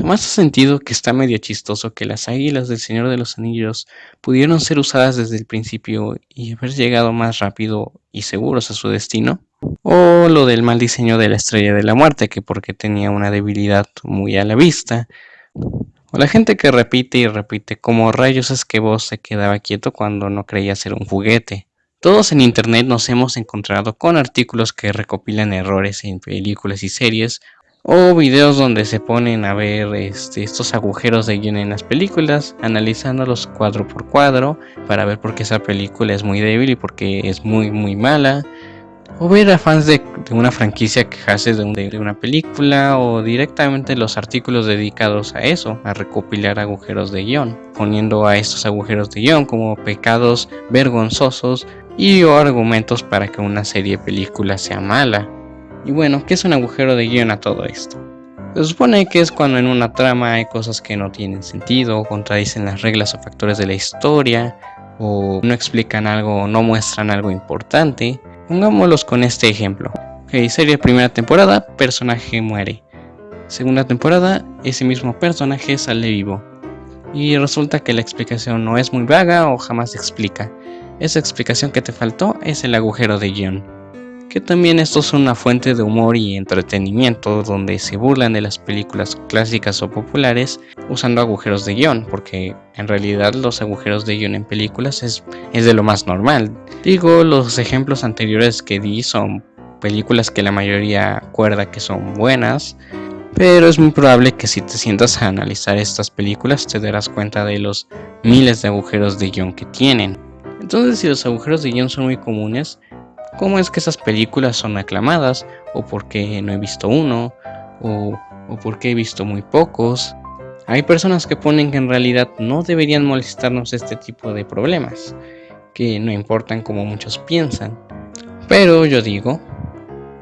Jamás has sentido que está medio chistoso que las águilas del Señor de los Anillos pudieron ser usadas desde el principio y haber llegado más rápido y seguros a su destino? O lo del mal diseño de la Estrella de la Muerte, que porque tenía una debilidad muy a la vista. O la gente que repite y repite como rayos es que vos se quedaba quieto cuando no creía ser un juguete. Todos en internet nos hemos encontrado con artículos que recopilan errores en películas y series o videos donde se ponen a ver este, estos agujeros de guion en las películas, analizándolos cuadro por cuadro para ver por qué esa película es muy débil y por qué es muy muy mala. O ver a fans de, una franquicia quejarse de, de, una película o directamente los artículos dedicados a eso, a recopilar agujeros de guion, poniendo a estos agujeros de guion como pecados vergonzosos y argumentos para que una serie de películas sea mala. Y bueno, ¿qué es un agujero de guion a todo esto? Se supone que es cuando en una trama hay cosas que no tienen sentido, contradicen las reglas o factores de la historia, o no explican algo o no muestran algo importante. Pongámoslos con este ejemplo. Ok, serie primera temporada, personaje muere. Segunda temporada, ese mismo personaje sale vivo. Y resulta que la explicación no es muy vaga o jamás se explica. Esa explicación que te faltó es el agujero de guion que también esto es una fuente de humor y entretenimiento donde se burlan de las películas clásicas o populares usando agujeros de guion, porque en realidad los agujeros de guion en películas es, es de lo más normal. Digo, los ejemplos anteriores que di son películas que la mayoría acuerda que son buenas, pero es muy probable que si te sientas a analizar estas películas te darás cuenta de los miles de agujeros de guion que tienen. Entonces si los agujeros de guion son muy comunes, cómo es que esas películas son aclamadas, o por qué no he visto uno, o, o por qué he visto muy pocos. Hay personas que ponen que en realidad no deberían molestarnos este tipo de problemas, que no importan como muchos piensan. Pero yo digo,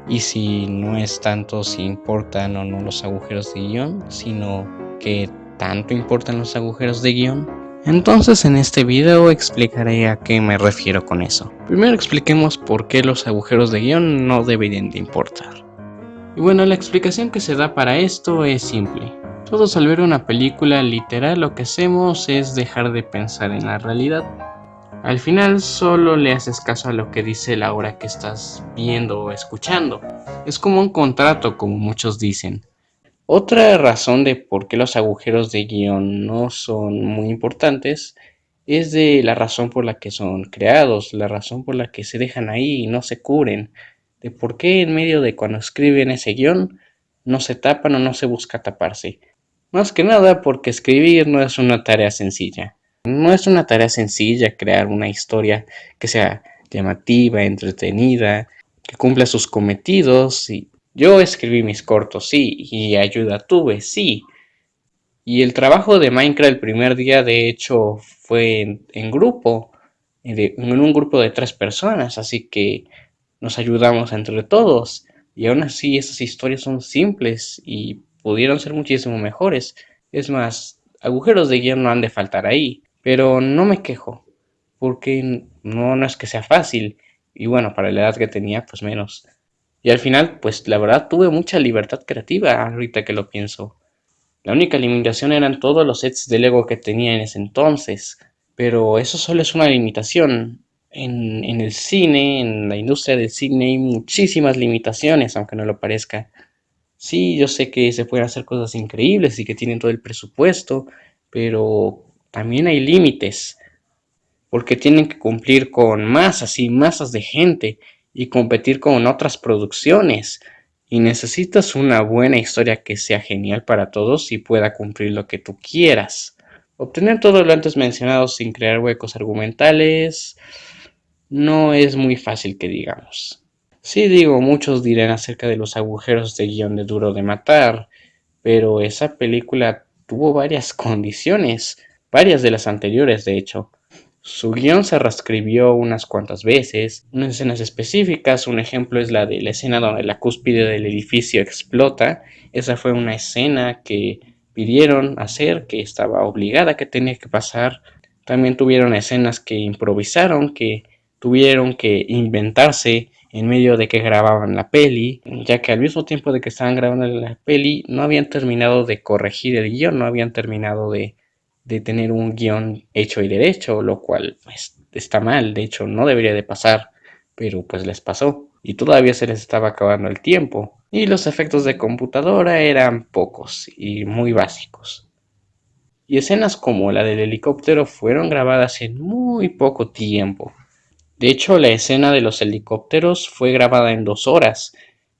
y si no es tanto si importan o no los agujeros de guion, sino que tanto importan los agujeros de guion, entonces en este video explicaré a qué me refiero con eso. Primero expliquemos por qué los agujeros de guion no deberían de importar. Y bueno, la explicación que se da para esto es simple. Todos al ver una película literal lo que hacemos es dejar de pensar en la realidad. Al final solo le haces caso a lo que dice la hora que estás viendo o escuchando. Es como un contrato como muchos dicen. Otra razón de por qué los agujeros de guion no son muy importantes es de la razón por la que son creados, la razón por la que se dejan ahí y no se cubren, de por qué en medio de cuando escriben ese guion no se tapan o no se busca taparse. Más que nada porque escribir no es una tarea sencilla. No es una tarea sencilla crear una historia que sea llamativa, entretenida, que cumpla sus cometidos y yo escribí mis cortos, sí, y ayuda tuve, sí. Y el trabajo de Minecraft el primer día, de hecho, fue en, grupo, en un grupo de tres personas, así que nos ayudamos entre todos. Y aún así, esas historias son simples y pudieron ser muchísimo mejores. Es más, agujeros de guion no han de faltar ahí, pero no me quejo, porque no, no es que sea fácil. Y bueno, para la edad que tenía, pues menos. Y al final, pues la verdad tuve mucha libertad creativa ahorita que lo pienso. La única limitación eran todos los sets de Lego que tenía en ese entonces. Pero eso solo es una limitación. En, en el cine, en la industria del cine hay muchísimas limitaciones, aunque no lo parezca. Sí, yo sé que se pueden hacer cosas increíbles y que tienen todo el presupuesto, pero también hay límites. Porque tienen que cumplir con masas y masas de gente y competir con otras producciones. Y necesitas una buena historia que sea genial para todos y pueda cumplir lo que tú quieras. Obtener todo lo antes mencionado sin crear huecos argumentales no es muy fácil que digamos. Sí digo, muchos dirán acerca de los agujeros de guion de Duro de Matar, pero esa película tuvo varias condiciones, varias de las anteriores de hecho. Su guion se reescribió unas cuantas veces, en escenas específicas, un ejemplo es la de la escena donde la cúspide del edificio explota, esa fue una escena que pidieron hacer, que estaba obligada, que tenía que pasar. También tuvieron escenas que improvisaron, que tuvieron que inventarse en medio de que grababan la peli, ya que al mismo tiempo de que estaban grabando la peli no habían terminado de corregir el guion, no habían terminado de, de tener un guion hecho y derecho, lo cual pues, está mal, de hecho no debería de pasar, pero pues les pasó y todavía se les estaba acabando el tiempo y los efectos de computadora eran pocos y muy básicos. Y escenas como la del helicóptero fueron grabadas en muy poco tiempo. De hecho, la escena de los helicópteros fue grabada en dos horas.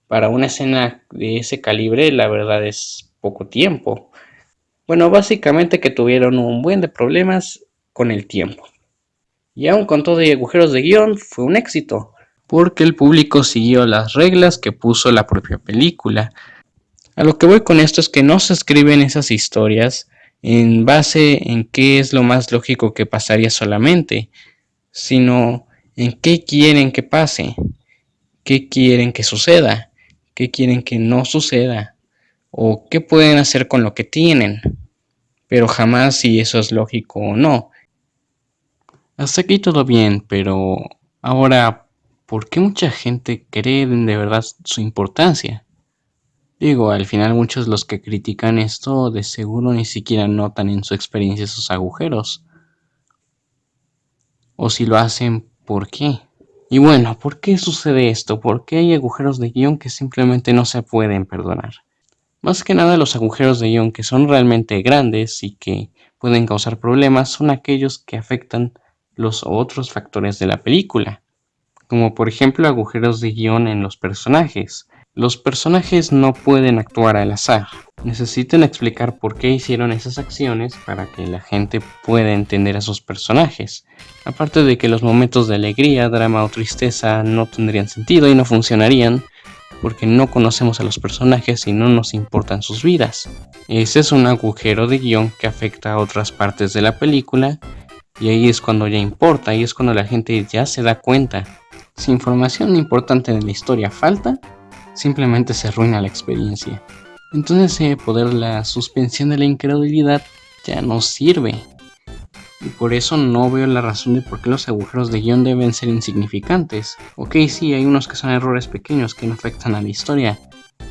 Para una escena de ese calibre, la verdad es poco tiempo. Bueno, básicamente que tuvieron un buen de problemas con el tiempo. Y aún con todo y agujeros de guion, fue un éxito porque el público siguió las reglas que puso la propia película. A lo que voy con esto es que no se escriben esas historias en base en qué es lo más lógico que pasaría solamente, sino en qué quieren que pase, qué quieren que suceda, qué quieren que no suceda, o qué pueden hacer con lo que tienen, pero jamás si eso es lógico o no. Hasta aquí todo bien, pero ahora ¿por qué mucha gente cree de verdad su importancia? Digo, al final muchos los que critican esto de seguro ni siquiera notan en su experiencia esos agujeros. O si lo hacen, ¿por qué? Y bueno, ¿por qué sucede esto? ¿Por qué hay agujeros de guion que simplemente no se pueden perdonar? Más que nada los agujeros de guion que son realmente grandes y que pueden causar problemas son aquellos que afectan los otros factores de la película como por ejemplo agujeros de guion en los personajes. Los personajes no pueden actuar al azar, necesitan explicar por qué hicieron esas acciones para que la gente pueda entender a sus personajes. Aparte de que los momentos de alegría, drama o tristeza no tendrían sentido y no funcionarían, porque no conocemos a los personajes y no nos importan sus vidas. Ese es un agujero de guion que afecta a otras partes de la película y ahí es cuando ya importa, ahí es cuando la gente ya se da cuenta si información importante de la historia falta, simplemente se arruina la experiencia. Entonces ese poder la suspensión de la incredulidad ya no sirve. Y por eso no veo la razón de por qué los agujeros de guion deben ser insignificantes. Ok, sí, hay unos que son errores pequeños que no afectan a la historia,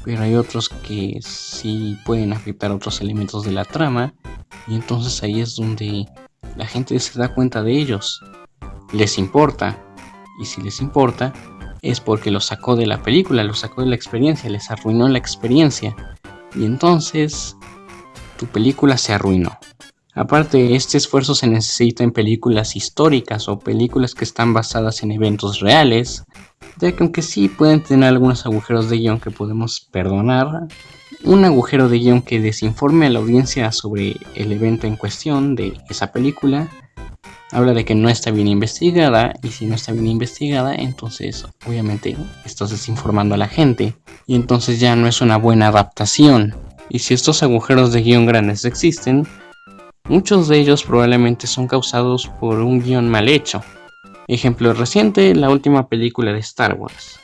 pero hay otros que sí pueden afectar otros elementos de la trama, y entonces ahí es donde la gente se da cuenta de ellos. Les importa, y si les importa, es porque lo sacó de la película, lo sacó de la experiencia, les arruinó la experiencia. Y entonces, tu película se arruinó. Aparte, este esfuerzo se necesita en películas históricas o películas que están basadas en eventos reales, ya que aunque sí pueden tener algunos agujeros de guion que podemos perdonar, un agujero de guion que desinforme a la audiencia sobre el evento en cuestión de esa película habla de que no está bien investigada y si no está bien investigada entonces obviamente estás desinformando a la gente y entonces ya no es una buena adaptación. Y si estos agujeros de guion grandes existen muchos de ellos probablemente son causados por un guion mal hecho. Ejemplo reciente la última película de Star Wars.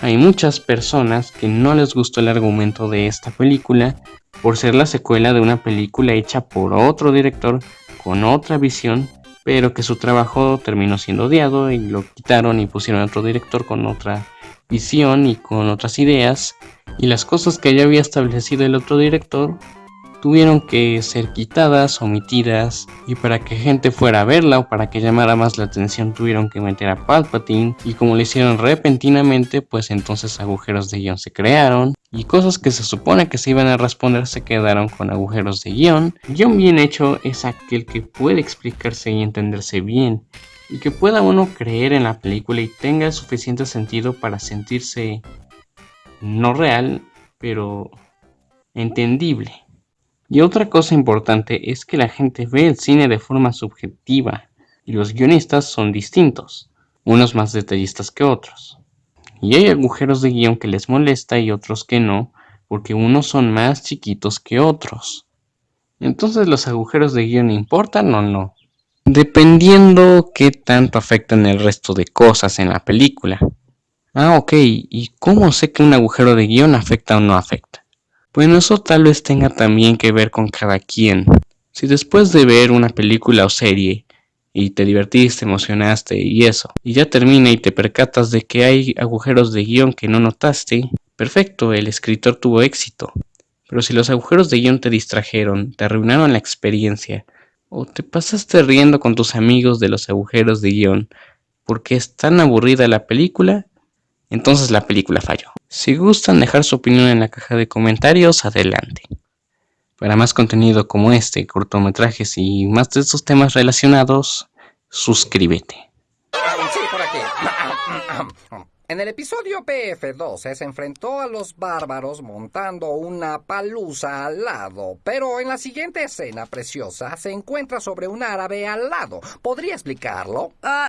Hay muchas personas que no les gustó el argumento de esta película por ser la secuela de una película hecha por otro director con otra visión pero que su trabajo terminó siendo odiado y lo quitaron y pusieron a otro director con otra visión y con otras ideas y las cosas que ya había establecido el otro director tuvieron que ser quitadas, omitidas, y para que gente fuera a verla o para que llamara más la atención tuvieron que meter a Palpatine, y como lo hicieron repentinamente, pues entonces agujeros de guion se crearon, y cosas que se supone que se iban a responder se quedaron con agujeros de guion. Guión bien hecho es aquel que puede explicarse y entenderse bien, y que pueda uno creer en la película y tenga suficiente sentido para sentirse no real, pero entendible. Y otra cosa importante es que la gente ve el cine de forma subjetiva y los guionistas son distintos, unos más detallistas que otros. Y hay agujeros de guion que les molesta y otros que no, porque unos son más chiquitos que otros. Entonces los agujeros de guion importan o no, dependiendo qué tanto afectan el resto de cosas en la película. Ah, ok, ¿y cómo sé que un agujero de guion afecta o no afecta? Bueno, eso tal vez tenga también que ver con cada quien. Si después de ver una película o serie y te divertiste, emocionaste y eso, y ya termina y te percatas de que hay agujeros de guion que no notaste, perfecto, el escritor tuvo éxito. Pero si los agujeros de guion te distrajeron, te arruinaron la experiencia, o te pasaste riendo con tus amigos de los agujeros de guion porque es tan aburrida la película, entonces la película falló. Si gustan dejar su opinión en la caja de comentarios, adelante. Para más contenido como este, cortometrajes y más de estos temas relacionados, suscríbete. En el episodio PF12 se enfrentó a los bárbaros montando una palusa al lado, pero en la siguiente escena preciosa se encuentra sobre un árabe al lado. ¿Podría explicarlo? Ah,